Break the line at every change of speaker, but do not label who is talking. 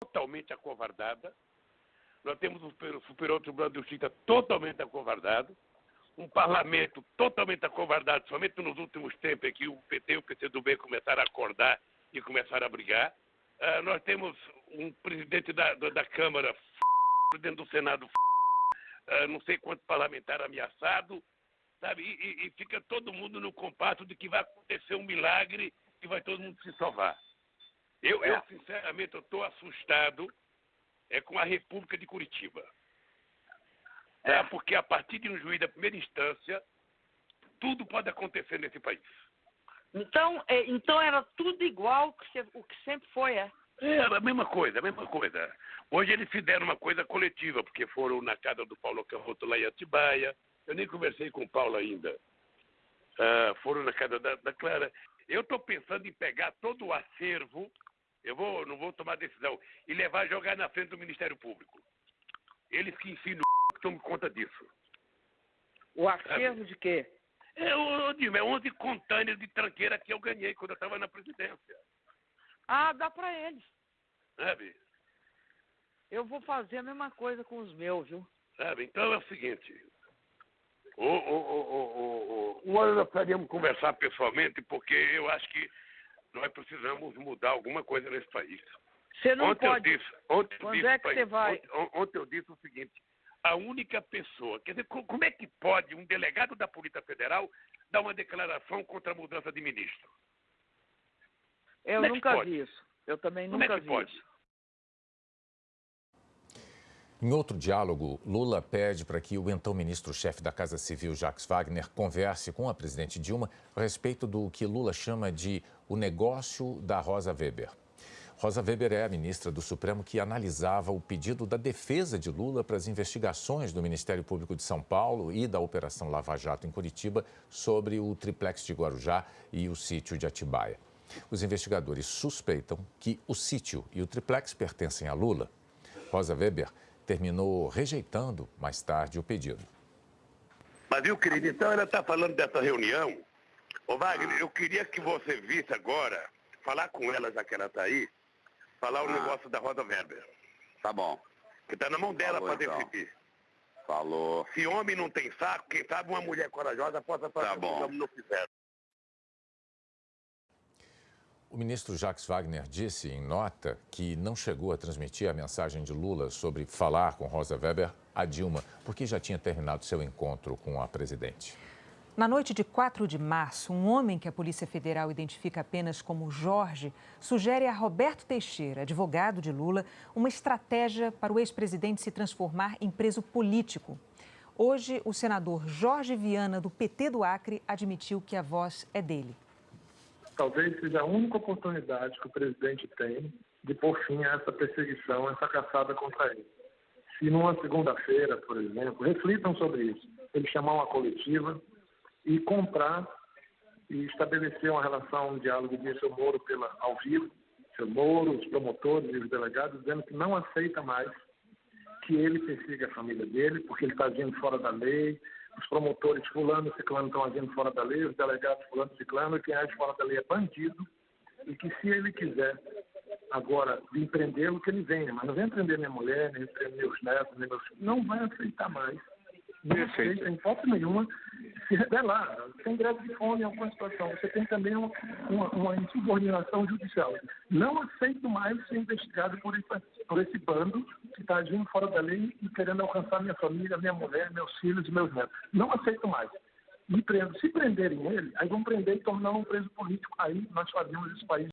totalmente acovardada, nós temos o Superior Tribunal de Justiça totalmente acovardado, um parlamento totalmente acovardado, somente nos últimos tempos é que o PT e o PCdoB começaram a acordar e começaram a brigar. Uh, nós temos um presidente da, da Câmara, presidente do Senado, uh, não sei quanto parlamentar ameaçado, sabe? E, e, fica todo mundo no compasso de que vai acontecer um milagre e vai todo mundo se salvar. Eu, eu sinceramente, estou assustado é com a República de Curitiba. É. Porque a partir de um juiz da primeira instância, tudo pode acontecer nesse país.
Então, é, então era tudo igual que o que sempre foi, é?
É, a mesma coisa, a mesma coisa. Hoje eles fizeram uma coisa coletiva, porque foram na casa do Paulo Carroto lá em Atibaia. Eu nem conversei com o Paulo ainda. Uh, foram na casa da, da Clara. Eu estou pensando em pegar todo o acervo, eu vou, não vou tomar decisão, e levar jogar na frente do Ministério Público. Eles que ensinam que tomam conta disso.
O acervo de quê?
É, eu, digo, é 11 containers de tranqueira que eu ganhei quando eu estava na presidência.
Ah, dá para eles.
Sabe?
Eu vou fazer a mesma coisa com os meus, viu?
Sabe? Então é o seguinte. O, o, o, o, o, o, nós precisaríamos conversar pessoalmente, porque eu acho que nós precisamos mudar alguma coisa nesse país.
Você não
ontem
pode.
Eu disse, ontem
Quando
disse,
é que você vai?
Ontem, ontem eu disse o seguinte: a única pessoa. Quer dizer, como é que pode um delegado da Polícia Federal dar uma declaração contra a mudança de ministro?
Eu
como
nunca
é
vi isso. Eu também
como
nunca
é que
vi
pode?
isso.
Em outro diálogo, Lula pede para que o então ministro-chefe da Casa Civil, Jacques Wagner, converse com a presidente Dilma a respeito do que Lula chama de o negócio da Rosa Weber. Rosa Weber é a ministra do Supremo que analisava o pedido da defesa de Lula para as investigações do Ministério Público de São Paulo e da Operação Lava Jato em Curitiba sobre o triplex de Guarujá e o sítio de Atibaia. Os investigadores suspeitam que o sítio e o triplex pertencem a Lula. Rosa Weber terminou rejeitando mais tarde o pedido.
Mas viu, querido, então ela está falando dessa reunião. Ô Wagner, eu queria que você visse agora, falar com ela, já que ela está aí, falar o ah. negócio da Rosa Weber.
Tá bom.
Que está na mão dela para
então.
decidir.
Falou.
Se homem não tem saco, quem sabe uma mulher corajosa possa fazer
tá
o que não fizeram.
O ministro Jacques Wagner disse em nota que não chegou a transmitir a mensagem de Lula sobre falar com Rosa Weber a Dilma, porque já tinha terminado seu encontro com a presidente.
Na noite de 4 de março, um homem que a Polícia Federal identifica apenas como Jorge sugere a Roberto Teixeira, advogado de Lula, uma estratégia para o ex-presidente se transformar em preso político. Hoje, o senador Jorge Viana, do PT do Acre, admitiu que a voz é dele.
Talvez seja a única oportunidade que o presidente tem de pôr fim a essa perseguição, essa caçada contra ele. Se numa segunda-feira, por exemplo, reflitam sobre isso, ele chamar uma coletiva, e comprar e estabelecer uma relação, um diálogo de seu Moro pela, ao vivo, seu Moro, os promotores e os delegados, dizendo que não aceita mais que ele persiga a família dele, porque ele está agindo fora da lei, os promotores fulano e ciclano estão agindo fora da lei, os delegados fulano e ciclano, e quem age fora da lei é bandido, e que se ele quiser agora empreendê-lo, que ele venha, mas não vem prender minha mulher, nem prender meus netos, nem meus filhos, não vai aceitar mais. Não aceita, em hipótese nenhuma, se rebelar. Tem greve de fome em alguma situação. Você tem também uma, uma, uma insubordinação judicial. Não aceito mais ser investigado por esse, por esse bando que está agindo fora da lei e querendo alcançar minha família, minha mulher, meus filhos e meus netos. Não aceito mais. Me prendo. Se prenderem ele, aí vão prender e tornar um preso político. Aí nós fazemos esse país